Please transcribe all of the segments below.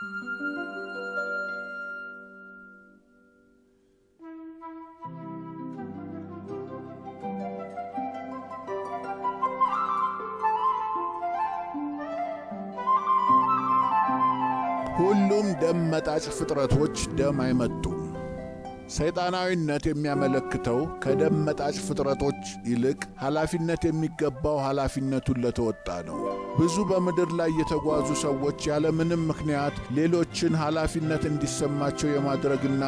ሁሉም ደም መጣጭ ፍጥረቶች ደም አይመጡም። ሰይጣናዊነት የሚያመለክተው ከደም መጣጭ ፍጥረቶች ይልቅ ኃላፊነት የሚገባው ኃላፊነቱን ለተወጣ ነው። ብዙ በምድር ላይ የተጓዙ ሰዎች ያለምንም ምክንያት ሌሎችን ኃላፊነት እንዲሰማቸው የማድረግና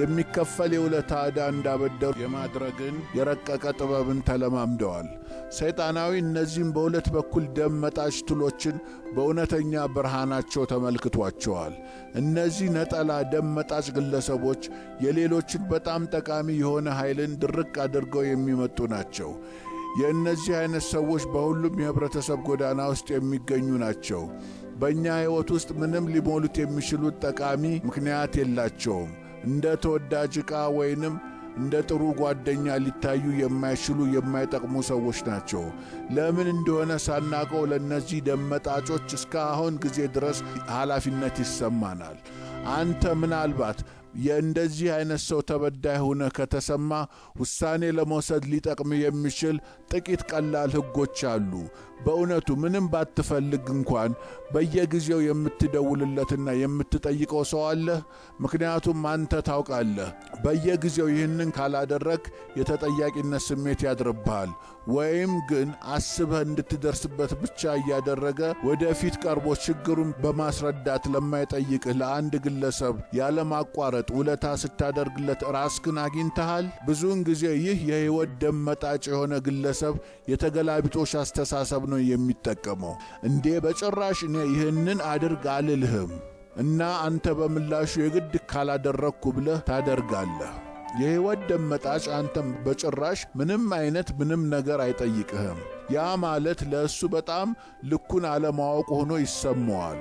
የሚከፈል የውለታ ዕዳ እንዳበደሩ የማድረግን የረቀቀ ጥበብን ተለማምደዋል። ሰይጣናዊ እነዚህም በሁለት በኩል ደም መጣጭ ትሎችን በእውነተኛ ብርሃናቸው ተመልክቷቸዋል። እነዚህ ነጠላ ደም መጣጭ ግለሰቦች የሌሎችን በጣም ጠቃሚ የሆነ ኃይልን ድርቅ አድርገው የሚመጡ ናቸው። የእነዚህ አይነት ሰዎች በሁሉም የኅብረተሰብ ጎዳና ውስጥ የሚገኙ ናቸው። በእኛ ሕይወት ውስጥ ምንም ሊሞሉት የሚችሉት ጠቃሚ ምክንያት የላቸውም። እንደ ተወዳጅ ዕቃ ወይንም እንደ ጥሩ ጓደኛ ሊታዩ የማይችሉ የማይጠቅሙ ሰዎች ናቸው። ለምን እንደሆነ ሳናቀው ለእነዚህ ደመጣጮች እስከ አሁን ጊዜ ድረስ ኃላፊነት ይሰማናል። አንተ ምናልባት የእንደዚህ አይነት ሰው ተበዳይ ሆነ ከተሰማ ውሳኔ ለመውሰድ ሊጠቅም የሚችል ጥቂት ቀላል ሕጎች አሉ። በእውነቱ ምንም ባትፈልግ እንኳን በየጊዜው የምትደውልለትና የምትጠይቀው ሰው አለህ። ምክንያቱም አንተ ታውቃለህ፣ በየጊዜው ይህንን ካላደረግ የተጠያቂነት ስሜት ያድርብሃል። ወይም ግን አስበህ እንድትደርስበት ብቻ እያደረገ ወደፊት ቀርቦ ችግሩን በማስረዳት ለማይጠይቅህ ለአንድ ግለሰብ ያለማቋረጥ ውለታ ስታደርግለት ራስክን አግኝተሃል። ብዙውን ጊዜ ይህ የሕይወት ደም መጣጭ የሆነ ግለሰብ የተገላቢጦሽ አስተሳሰብ ነው የሚጠቀመው። እንዴ በጭራሽ እኔ ይህንን አድርግ አልልህም እና አንተ በምላሹ የግድ ካላደረግኩ ብለህ ታደርጋለህ። የሕይወት ደም መጣጭ አንተም በጭራሽ ምንም አይነት ምንም ነገር አይጠይቅህም። ያ ማለት ለእሱ በጣም ልኩን አለማወቅ ሆኖ ይሰማዋል።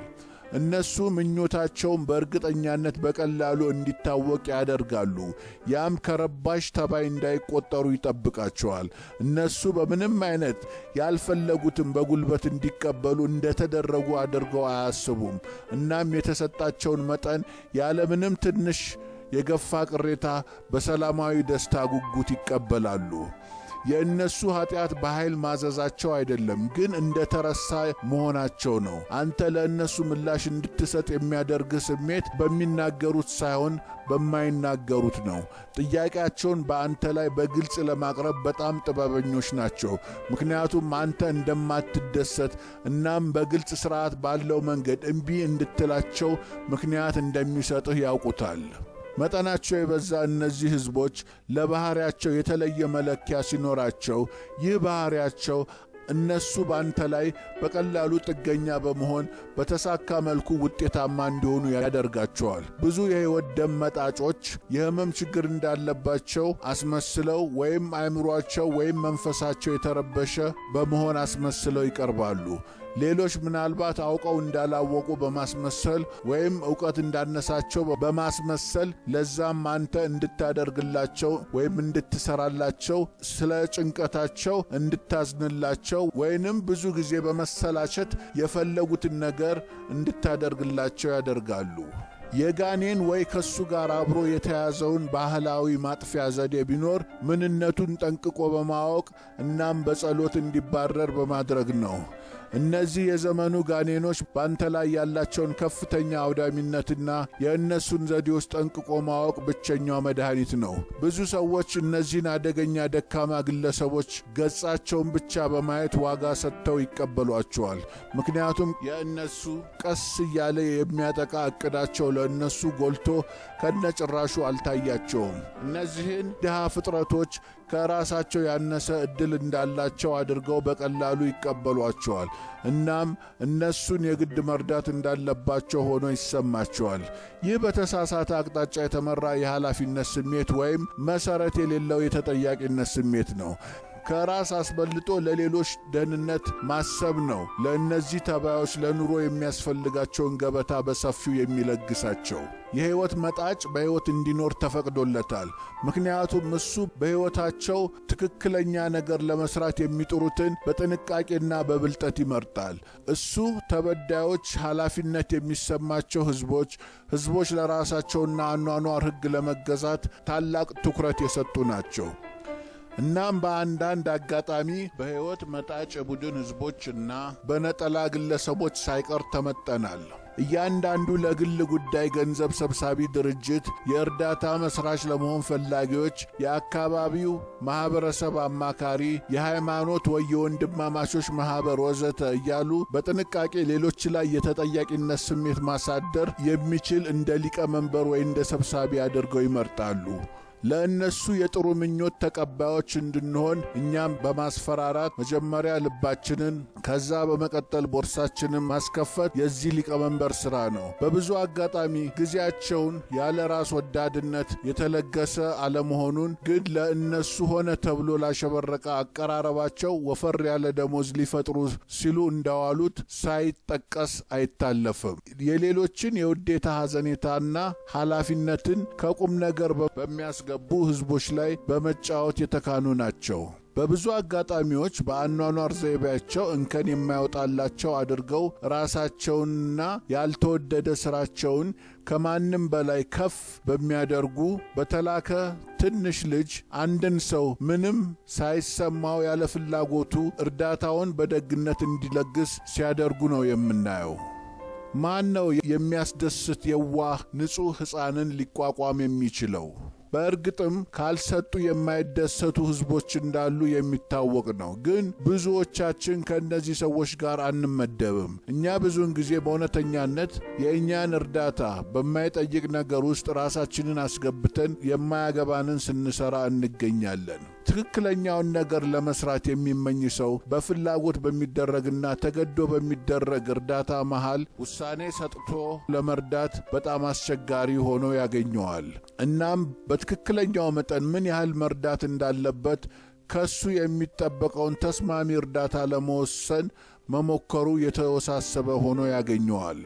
እነሱ ምኞታቸውን በእርግጠኛነት በቀላሉ እንዲታወቅ ያደርጋሉ። ያም ከረባሽ ተባይ እንዳይቆጠሩ ይጠብቃቸዋል። እነሱ በምንም አይነት ያልፈለጉትን በጉልበት እንዲቀበሉ እንደተደረጉ አድርገው አያስቡም። እናም የተሰጣቸውን መጠን ያለምንም ትንሽ የገፋ ቅሬታ በሰላማዊ ደስታ ጉጉት ይቀበላሉ። የእነሱ ኀጢአት በኃይል ማዘዛቸው አይደለም፣ ግን እንደ ተረሳ መሆናቸው ነው። አንተ ለእነሱ ምላሽ እንድትሰጥ የሚያደርግህ ስሜት በሚናገሩት ሳይሆን በማይናገሩት ነው። ጥያቄያቸውን በአንተ ላይ በግልጽ ለማቅረብ በጣም ጥበበኞች ናቸው። ምክንያቱም አንተ እንደማትደሰት እናም በግልጽ ሥርዓት ባለው መንገድ እምቢ እንድትላቸው ምክንያት እንደሚሰጥህ ያውቁታል። መጠናቸው የበዛ እነዚህ ሕዝቦች ለባሕርያቸው የተለየ መለኪያ ሲኖራቸው ይህ ባሕርያቸው እነሱ ባንተ ላይ በቀላሉ ጥገኛ በመሆን በተሳካ መልኩ ውጤታማ እንዲሆኑ ያደርጋቸዋል። ብዙ የሕይወት ደም መጣጮች የሕመም ችግር እንዳለባቸው አስመስለው ወይም አእምሯቸው ወይም መንፈሳቸው የተረበሸ በመሆን አስመስለው ይቀርባሉ። ሌሎች ምናልባት አውቀው እንዳላወቁ በማስመሰል ወይም ዕውቀት እንዳነሳቸው በማስመሰል ለዛም አንተ እንድታደርግላቸው ወይም እንድትሰራላቸው ስለ ጭንቀታቸው እንድታዝንላቸው ወይንም ብዙ ጊዜ በመሰላቸት የፈለጉትን ነገር እንድታደርግላቸው ያደርጋሉ። የጋኔን ወይ ከሱ ጋር አብሮ የተያዘውን ባህላዊ ማጥፊያ ዘዴ ቢኖር ምንነቱን ጠንቅቆ በማወቅ እናም በጸሎት እንዲባረር በማድረግ ነው። እነዚህ የዘመኑ ጋኔኖች ባንተ ላይ ያላቸውን ከፍተኛ አውዳሚነትና የእነሱን ዘዴዎች ጠንቅቆ ማወቅ ብቸኛው መድኃኒት ነው። ብዙ ሰዎች እነዚህን አደገኛ ደካማ ግለሰቦች ገጻቸውን ብቻ በማየት ዋጋ ሰጥተው ይቀበሏቸዋል። ምክንያቱም የእነሱ ቀስ እያለ የሚያጠቃ ዕቅዳቸው ለእነሱ ጎልቶ ከነጭራሹ አልታያቸውም። እነዚህን ድሃ ፍጥረቶች ከራሳቸው ያነሰ ዕድል እንዳላቸው አድርገው በቀላሉ ይቀበሏቸዋል። እናም እነሱን የግድ መርዳት እንዳለባቸው ሆኖ ይሰማቸዋል። ይህ በተሳሳተ አቅጣጫ የተመራ የኃላፊነት ስሜት ወይም መሠረት የሌለው የተጠያቂነት ስሜት ነው። ከራስ አስበልጦ ለሌሎች ደህንነት ማሰብ ነው ለእነዚህ ተባዮች ለኑሮ የሚያስፈልጋቸውን ገበታ በሰፊው የሚለግሳቸው። የሕይወት መጣጭ በሕይወት እንዲኖር ተፈቅዶለታል። ምክንያቱም እሱ በሕይወታቸው ትክክለኛ ነገር ለመስራት የሚጥሩትን በጥንቃቄና በብልጠት ይመርጣል። እሱ ተበዳዮች፣ ኃላፊነት የሚሰማቸው ሕዝቦች ሕዝቦች ለራሳቸውና አኗኗር ሕግ ለመገዛት ታላቅ ትኩረት የሰጡ ናቸው። እናም በአንዳንድ አጋጣሚ በሕይወት መጣጭ የቡድን ሕዝቦችና በነጠላ ግለሰቦች ሳይቀር ተመጠናል። እያንዳንዱ ለግል ጉዳይ ገንዘብ ሰብሳቢ ድርጅት፣ የእርዳታ መስራች ለመሆን ፈላጊዎች፣ የአካባቢው ማኅበረሰብ አማካሪ፣ የሃይማኖት ወይ የወንድማማቾች ማኅበር ወዘተ እያሉ በጥንቃቄ ሌሎች ላይ የተጠያቂነት ስሜት ማሳደር የሚችል እንደ ሊቀመንበር ወይ እንደ ሰብሳቢ አድርገው ይመርጣሉ። ለእነሱ የጥሩ ምኞት ተቀባዮች እንድንሆን እኛም በማስፈራራት መጀመሪያ ልባችንን ከዛ በመቀጠል ቦርሳችንን ማስከፈት የዚህ ሊቀመንበር ሥራ ነው። በብዙ አጋጣሚ ጊዜያቸውን ያለ ራስ ወዳድነት የተለገሰ አለመሆኑን ግን ለእነሱ ሆነ ተብሎ ላሸበረቀ አቀራረባቸው ወፈር ያለ ደሞዝ ሊፈጥሩ ሲሉ እንዳዋሉት ሳይጠቀስ አይታለፍም። የሌሎችን የውዴታ ሐዘኔታና ኃላፊነትን ከቁም ነገር በሚያስገ ገቡ ሕዝቦች ላይ በመጫወት የተካኑ ናቸው። በብዙ አጋጣሚዎች በአኗኗር ዘይቤያቸው እንከን የማይወጣላቸው አድርገው ራሳቸውንና ያልተወደደ ሥራቸውን ከማንም በላይ ከፍ በሚያደርጉ በተላከ ትንሽ ልጅ አንድን ሰው ምንም ሳይሰማው ያለ ፍላጎቱ እርዳታውን በደግነት እንዲለግስ ሲያደርጉ ነው የምናየው። ማን ነው የሚያስደስት የዋህ ንጹሕ ሕፃንን ሊቋቋም የሚችለው? በእርግጥም ካልሰጡ የማይደሰቱ ሕዝቦች እንዳሉ የሚታወቅ ነው። ግን ብዙዎቻችን ከእነዚህ ሰዎች ጋር አንመደብም። እኛ ብዙውን ጊዜ በእውነተኛነት የእኛን እርዳታ በማይጠይቅ ነገር ውስጥ ራሳችንን አስገብተን የማያገባንን ስንሰራ እንገኛለን። ትክክለኛውን ነገር ለመስራት የሚመኝ ሰው በፍላጎት በሚደረግና ተገዶ በሚደረግ እርዳታ መሃል ውሳኔ ሰጥቶ ለመርዳት በጣም አስቸጋሪ ሆኖ ያገኘዋል። እናም በትክክለኛው መጠን ምን ያህል መርዳት እንዳለበት ከሱ የሚጠበቀውን ተስማሚ እርዳታ ለመወሰን መሞከሩ የተወሳሰበ ሆኖ ያገኘዋል።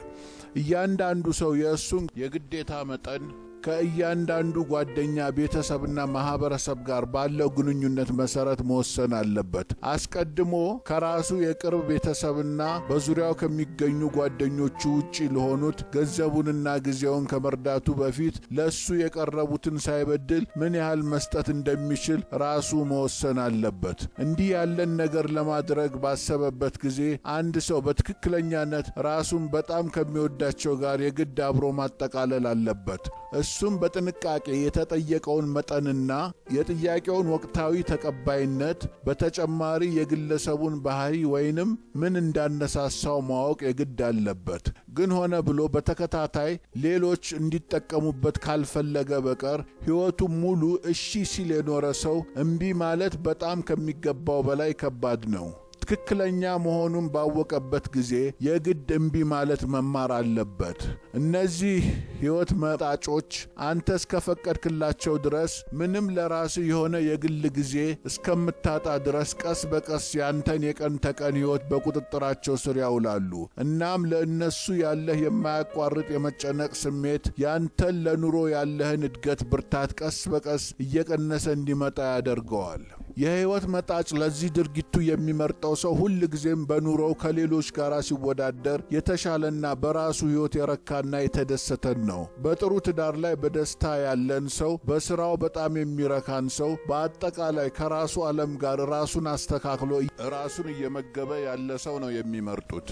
እያንዳንዱ ሰው የእሱን የግዴታ መጠን ከእያንዳንዱ ጓደኛ ቤተሰብና ማኅበረሰብ ጋር ባለው ግንኙነት መሠረት መወሰን አለበት። አስቀድሞ ከራሱ የቅርብ ቤተሰብና በዙሪያው ከሚገኙ ጓደኞቹ ውጪ ለሆኑት ገንዘቡንና ጊዜውን ከመርዳቱ በፊት ለእሱ የቀረቡትን ሳይበድል ምን ያህል መስጠት እንደሚችል ራሱ መወሰን አለበት። እንዲህ ያለን ነገር ለማድረግ ባሰበበት ጊዜ አንድ ሰው በትክክለኛነት ራሱን በጣም ከሚወዳቸው ጋር የግድ አብሮ ማጠቃለል አለበት። እሱም በጥንቃቄ የተጠየቀውን መጠንና የጥያቄውን ወቅታዊ ተቀባይነት በተጨማሪ የግለሰቡን ባህሪ ወይንም ምን እንዳነሳሳው ማወቅ የግድ አለበት። ግን ሆነ ብሎ በተከታታይ ሌሎች እንዲጠቀሙበት ካልፈለገ በቀር ሕይወቱን ሙሉ እሺ ሲል የኖረ ሰው እምቢ ማለት በጣም ከሚገባው በላይ ከባድ ነው። ትክክለኛ መሆኑን ባወቀበት ጊዜ የግድ እምቢ ማለት መማር አለበት። እነዚህ ሕይወት መጣጮች አንተ እስከፈቀድክላቸው ድረስ ምንም ለራስህ የሆነ የግል ጊዜ እስከምታጣ ድረስ ቀስ በቀስ ያንተን የቀን ተቀን ሕይወት በቁጥጥራቸው ስር ያውላሉ። እናም ለእነሱ ያለህ የማያቋርጥ የመጨነቅ ስሜት ያንተን ለኑሮ ያለህን እድገት ብርታት ቀስ በቀስ እየቀነሰ እንዲመጣ ያደርገዋል። የሕይወት መጣጭ ለዚህ ድርጊቱ የሚመርጠው ሰው ሁል ጊዜም በኑሮው ከሌሎች ጋር ሲወዳደር የተሻለና በራሱ ሕይወት የረካና የተደሰተን ነው። በጥሩ ትዳር ላይ በደስታ ያለን ሰው፣ በሥራው በጣም የሚረካን ሰው፣ በአጠቃላይ ከራሱ ዓለም ጋር ራሱን አስተካክሎ ራሱን እየመገበ ያለ ሰው ነው የሚመርጡት።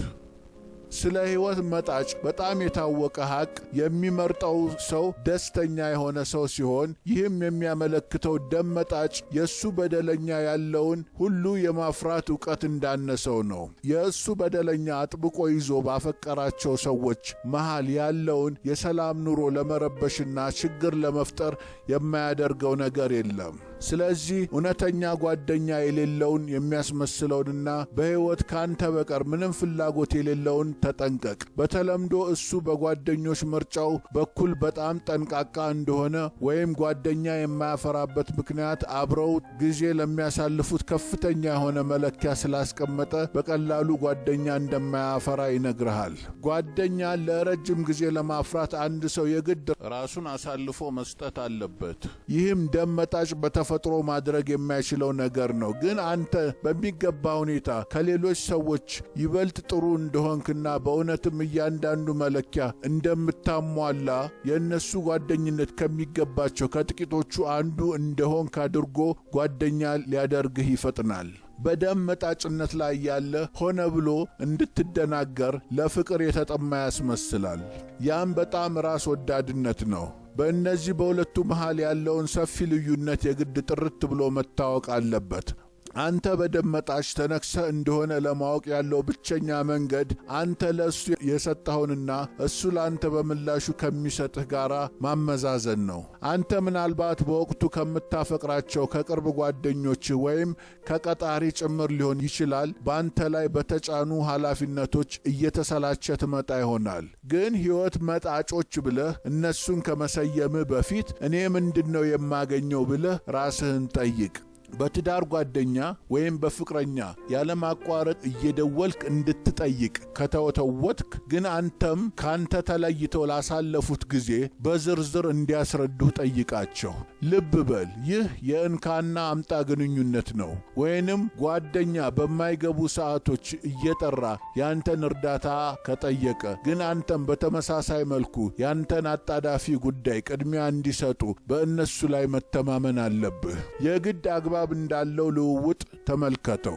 ስለ ሕይወት መጣጭ በጣም የታወቀ ሐቅ የሚመርጠው ሰው ደስተኛ የሆነ ሰው ሲሆን ይህም የሚያመለክተው ደም መጣጭ የእሱ በደለኛ ያለውን ሁሉ የማፍራት ዕውቀት እንዳነሰው ነው። የእሱ በደለኛ አጥብቆ ይዞ ባፈቀራቸው ሰዎች መሃል ያለውን የሰላም ኑሮ ለመረበሽና ችግር ለመፍጠር የማያደርገው ነገር የለም። ስለዚህ እውነተኛ ጓደኛ የሌለውን የሚያስመስለውንና በሕይወት ካንተ በቀር ምንም ፍላጎት የሌለውን ተጠንቀቅ። በተለምዶ እሱ በጓደኞች ምርጫው በኩል በጣም ጠንቃቃ እንደሆነ ወይም ጓደኛ የማያፈራበት ምክንያት አብረው ጊዜ ለሚያሳልፉት ከፍተኛ የሆነ መለኪያ ስላስቀመጠ በቀላሉ ጓደኛ እንደማያፈራ ይነግርሃል። ጓደኛ ለረጅም ጊዜ ለማፍራት አንድ ሰው የግድ ራሱን አሳልፎ መስጠት አለበት። ይህም ደም መጣጭ በተፈጥሮ ማድረግ የማይችለው ነገር ነው። ግን አንተ በሚገባ ሁኔታ ከሌሎች ሰዎች ይበልጥ ጥሩ እንደሆንክና በእውነትም እያንዳንዱ መለኪያ እንደምታሟላ የእነሱ ጓደኝነት ከሚገባቸው ከጥቂቶቹ አንዱ እንደሆንክ አድርጎ ጓደኛ ሊያደርግህ ይፈጥናል። በደም መጣጭነት ላይ ያለ ሆነ ብሎ እንድትደናገር ለፍቅር የተጠማ ያስመስላል። ያም በጣም ራስ ወዳድነት ነው። በእነዚህ በሁለቱ መሃል ያለውን ሰፊ ልዩነት የግድ ጥርት ብሎ መታወቅ አለበት። አንተ በደም መጣጭ ተነክሰህ እንደሆነ ለማወቅ ያለው ብቸኛ መንገድ አንተ ለእሱ የሰጠኸውንና እሱ ለአንተ በምላሹ ከሚሰጥህ ጋር ማመዛዘን ነው። አንተ ምናልባት በወቅቱ ከምታፈቅራቸው ከቅርብ ጓደኞችህ ወይም ከቀጣሪ ጭምር ሊሆን ይችላል በአንተ ላይ በተጫኑ ኃላፊነቶች እየተሰላቸ ትመጣ ይሆናል። ግን ሕይወት መጣጮች ብለህ እነሱን ከመሰየምህ በፊት እኔ ምንድን ነው የማገኘው ብለህ ራስህን ጠይቅ። በትዳር ጓደኛ ወይም በፍቅረኛ ያለማቋረጥ እየደወልክ እንድትጠይቅ ከተወተወትክ ግን አንተም ካንተ ተለይተው ላሳለፉት ጊዜ በዝርዝር እንዲያስረዱህ ጠይቃቸው። ልብ በል ይህ የእንካና አምጣ ግንኙነት ነው። ወይንም ጓደኛ በማይገቡ ሰዓቶች እየጠራ ያንተን እርዳታ ከጠየቀ ግን አንተም በተመሳሳይ መልኩ ያንተን አጣዳፊ ጉዳይ ቅድሚያ እንዲሰጡ በእነሱ ላይ መተማመን አለብህ። የግድ አግባብ እንዳለው ልውውጥ ተመልከተው።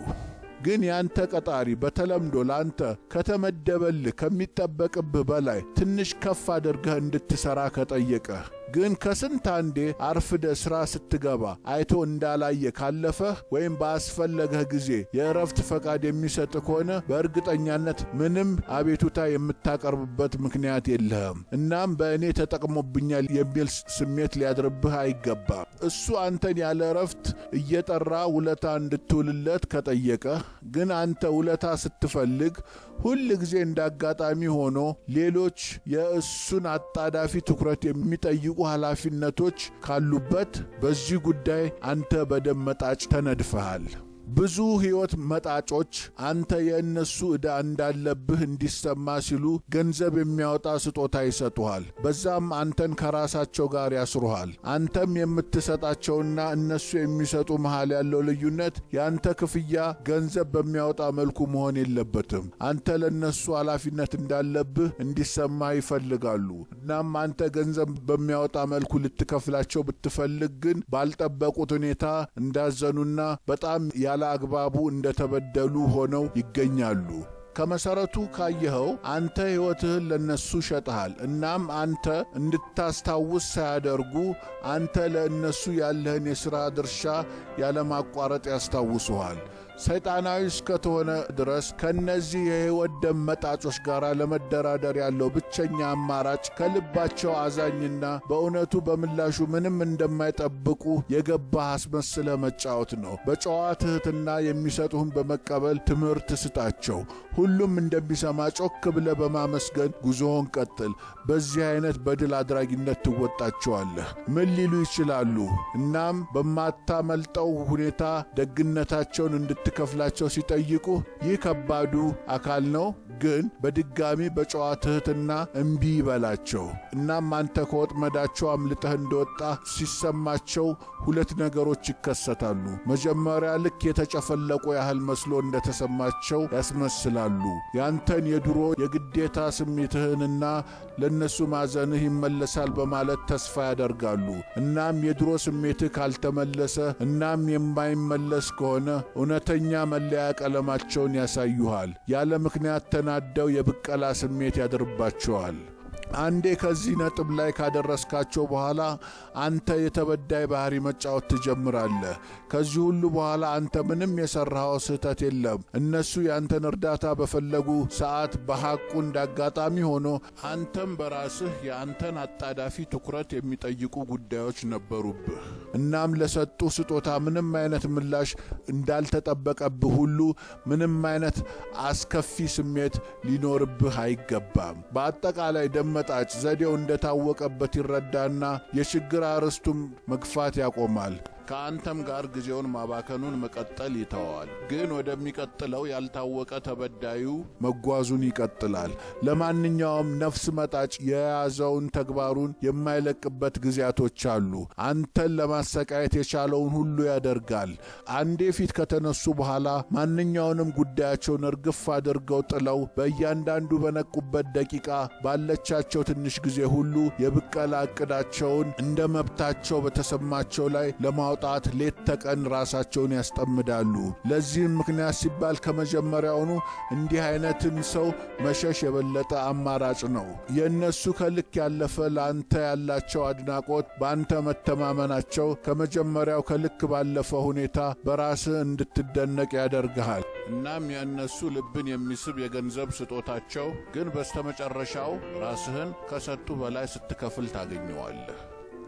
ግን ያንተ ቀጣሪ በተለምዶ ላንተ ከተመደበልህ ከሚጠበቅብህ በላይ ትንሽ ከፍ አድርገህ እንድትሠራ ከጠየቀህ ግን ከስንት አንዴ አርፍደ ሥራ ስትገባ አይቶ እንዳላየ ካለፈህ ወይም ባስፈለገህ ጊዜ የእረፍት ፈቃድ የሚሰጥ ከሆነ በእርግጠኛነት ምንም አቤቱታ የምታቀርብበት ምክንያት የለህም። እናም በእኔ ተጠቅሞብኛል የሚል ስሜት ሊያድርብህ አይገባም። እሱ አንተን ያለ እረፍት እየጠራ ውለታ እንድትውልለት ከጠየቀህ ግን አንተ ውለታ ስትፈልግ ሁል ጊዜ እንደ አጋጣሚ ሆኖ ሌሎች የእሱን አጣዳፊ ትኩረት የሚጠይቁ ኃላፊነቶች ካሉበት በዚህ ጉዳይ አንተ በደም መጣጭ ተነድፈሃል። ብዙ ሕይወት መጣጮች አንተ የእነሱ ዕዳ እንዳለብህ እንዲሰማ ሲሉ ገንዘብ የሚያወጣ ስጦታ ይሰጡሃል። በዛም አንተን ከራሳቸው ጋር ያስሩሃል። አንተም የምትሰጣቸውና እነሱ የሚሰጡ መሃል ያለው ልዩነት የአንተ ክፍያ ገንዘብ በሚያወጣ መልኩ መሆን የለበትም። አንተ ለእነሱ ኃላፊነት እንዳለብህ እንዲሰማ ይፈልጋሉ። እናም አንተ ገንዘብ በሚያወጣ መልኩ ልትከፍላቸው ብትፈልግ ግን ባልጠበቁት ሁኔታ እንዳዘኑና በጣም ያለ አግባቡ እንደተበደሉ ሆነው ይገኛሉ። ከመሠረቱ ካየኸው አንተ ሕይወትህን ለእነሱ ሸጠሃል። እናም አንተ እንድታስታውስ ሳያደርጉ አንተ ለእነሱ ያለህን የሥራ ድርሻ ያለማቋረጥ ያስታውሱሃል። ሰይጣናዊ እስከተሆነ ድረስ ከእነዚህ የሕይወት ደም መጣጮች ጋር ለመደራደር ያለው ብቸኛ አማራጭ ከልባቸው አዛኝና በእውነቱ በምላሹ ምንም እንደማይጠብቁ የገባህ አስመስለ መጫወት ነው። በጨዋ ትሕትና የሚሰጡህን በመቀበል ትምህርት ስጣቸው። ሁሉም እንደሚሰማ ጮክ ብለ በማመስገን ጉዞውን ቀጥል። በዚህ አይነት በድል አድራጊነት ትወጣቸዋለህ። ምን ሊሉ ይችላሉ? እናም በማታመልጠው ሁኔታ ደግነታቸውን እንድትከፍላቸው ሲጠይቁ ይህ ከባዱ አካል ነው። ግን በድጋሚ በጨዋ ትሕትና እምቢ ይበላቸው። እናም አንተ ከወጥመዳቸው አምልጠህ እንደወጣ ሲሰማቸው ሁለት ነገሮች ይከሰታሉ። መጀመሪያ ልክ የተጨፈለቁ ያህል መስሎ እንደተሰማቸው ያስመስላሉ። ያንተን የድሮ የግዴታ ስሜትህንና ለእነሱ ማዘንህ ይመለሳል በማለት ተስፋ ያደርጋሉ። እናም የድሮ ስሜትህ ካልተመለሰ እናም የማይመለስ ከሆነ እውነተኛ መለያ ቀለማቸውን ያሳዩሃል። ያለ ምክንያት ተናደው የብቀላ ስሜት ያድርባቸዋል። አንዴ ከዚህ ነጥብ ላይ ካደረስካቸው በኋላ አንተ የተበዳይ ባህሪ መጫወት ትጀምራለህ። ከዚህ ሁሉ በኋላ አንተ ምንም የሠራኸው ስህተት የለም። እነሱ ያንተን እርዳታ በፈለጉ ሰዓት በሐቁ እንዳጋጣሚ ሆኖ አንተም በራስህ የአንተን አጣዳፊ ትኩረት የሚጠይቁ ጉዳዮች ነበሩብህ። እናም ለሰጡ ስጦታ ምንም አይነት ምላሽ እንዳልተጠበቀብህ ሁሉ ምንም አይነት አስከፊ ስሜት ሊኖርብህ አይገባም። በአጠቃላይ ደመጣጭ ዘዴው እንደታወቀበት ይረዳና የችግር አርዕስቱም መግፋት ያቆማል። ከአንተም ጋር ጊዜውን ማባከኑን መቀጠል ይተዋል። ግን ወደሚቀጥለው ያልታወቀ ተበዳዩ መጓዙን ይቀጥላል። ለማንኛውም ነፍስ መጣጭ የያዘውን ተግባሩን የማይለቅበት ጊዜያቶች አሉ። አንተን ለማሰቃየት የቻለውን ሁሉ ያደርጋል። አንዴ ፊት ከተነሱ በኋላ ማንኛውንም ጉዳያቸውን እርግፍ አድርገው ጥለው በእያንዳንዱ በነቁበት ደቂቃ ባለቻቸው ትንሽ ጊዜ ሁሉ የብቀላ ዕቅዳቸውን እንደ መብታቸው በተሰማቸው ላይ ለማውጣት ሌት ተቀን ራሳቸውን ያስጠምዳሉ። ለዚህም ምክንያት ሲባል ከመጀመሪያውኑ እንዲህ አይነትን ሰው መሸሽ የበለጠ አማራጭ ነው። የእነሱ ከልክ ያለፈ ለአንተ ያላቸው አድናቆት፣ በአንተ መተማመናቸው ከመጀመሪያው ከልክ ባለፈ ሁኔታ በራስህ እንድትደነቅ ያደርግሃል። እናም የእነሱ ልብን የሚስብ የገንዘብ ስጦታቸው ግን በስተመጨረሻው ራስህን ከሰጡ በላይ ስትከፍል ታገኘዋለህ።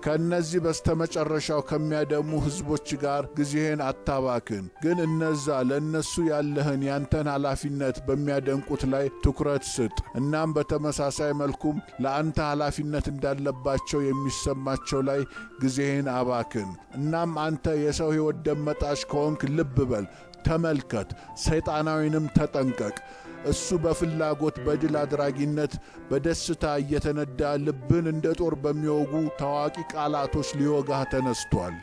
ከእነዚህ በስተመጨረሻው ከሚያደሙ ሕዝቦች ጋር ጊዜህን አታባክን። ግን እነዛ ለእነሱ ያለህን ያንተን ኃላፊነት በሚያደንቁት ላይ ትኩረት ስጥ። እናም በተመሳሳይ መልኩም ለአንተ ኃላፊነት እንዳለባቸው የሚሰማቸው ላይ ጊዜህን አባክን። እናም አንተ የሰው ሕይወት ደመጣሽ ከሆንክ ልብ በል፣ ተመልከት፣ ሰይጣናዊንም ተጠንቀቅ። እሱ በፍላጎት በድል አድራጊነት በደስታ እየተነዳ ልብን እንደ ጦር በሚወጉ ታዋቂ ቃላቶች ሊወጋህ ተነስቷል።